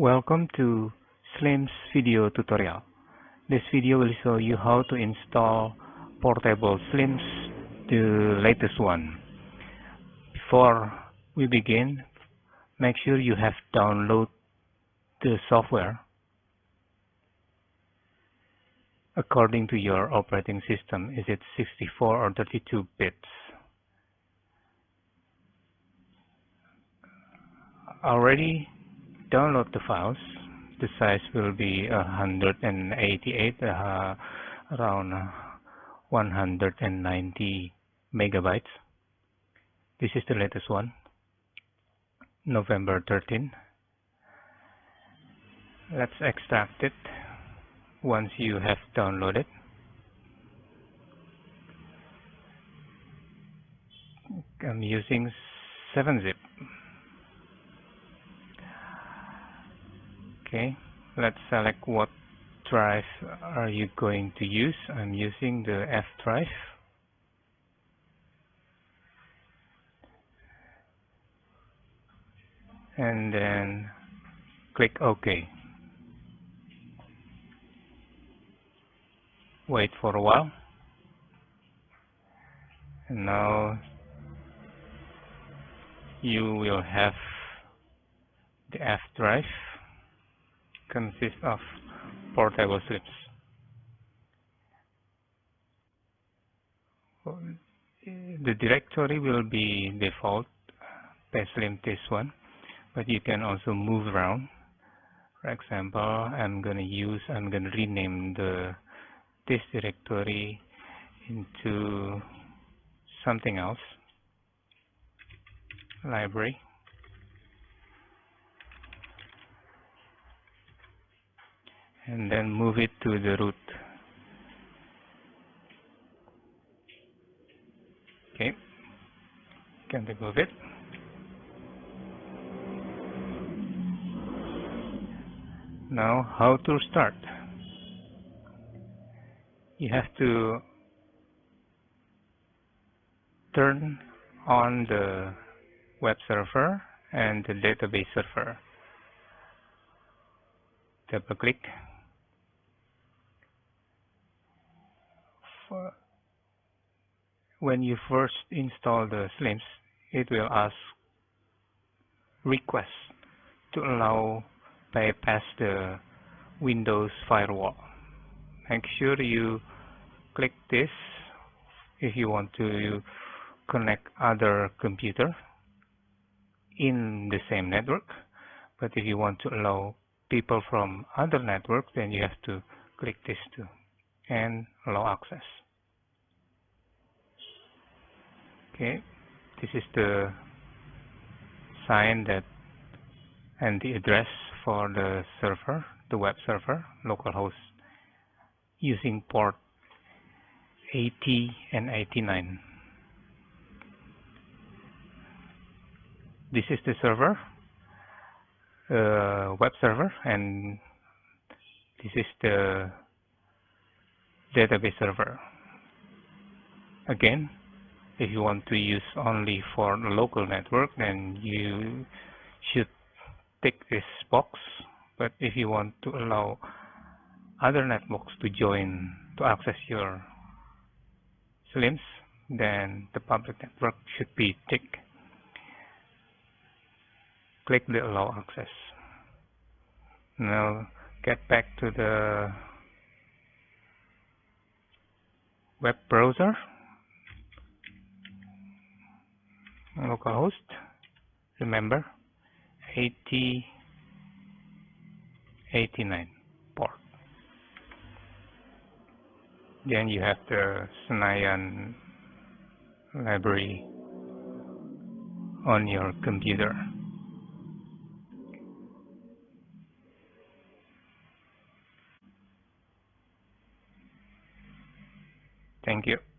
Welcome to Slim's video tutorial. This video will show you how to install portable Slims, the latest one. Before we begin, make sure you have downloaded the software according to your operating system. Is it 64 or 32 bits? Already download the files. The size will be 188, uh, around 190 megabytes. This is the latest one, November 13. Let's extract it once you have downloaded. I'm using 7-zip. Okay, let's select what drive are you going to use. I'm using the F drive. And then click OK. Wait for a while. And now you will have the F drive consists of portable Slims. The directory will be default Slim this one, but you can also move around. For example, I'm going to use, I'm going to rename the this directory into something else, library. And then move it to the root. Okay, can remove it. Now, how to start? You have to turn on the web server and the database server. Double click when you first install the Slims, it will ask request to allow bypass the Windows firewall. Make sure you click this if you want to connect other computer in the same network. But if you want to allow people from other networks, then you have to click this too and allow access. Okay, this is the sign that and the address for the server, the web server, localhost, using port 80 and 89. This is the server, uh, web server, and this is the database server. Again, if you want to use only for the local network, then you should tick this box. But if you want to allow other networks to join to access your Slims, then the public network should be ticked. Click the allow access. Now get back to the web browser. Localhost remember 80 89 port. Then you have the Senayan library on your computer thank you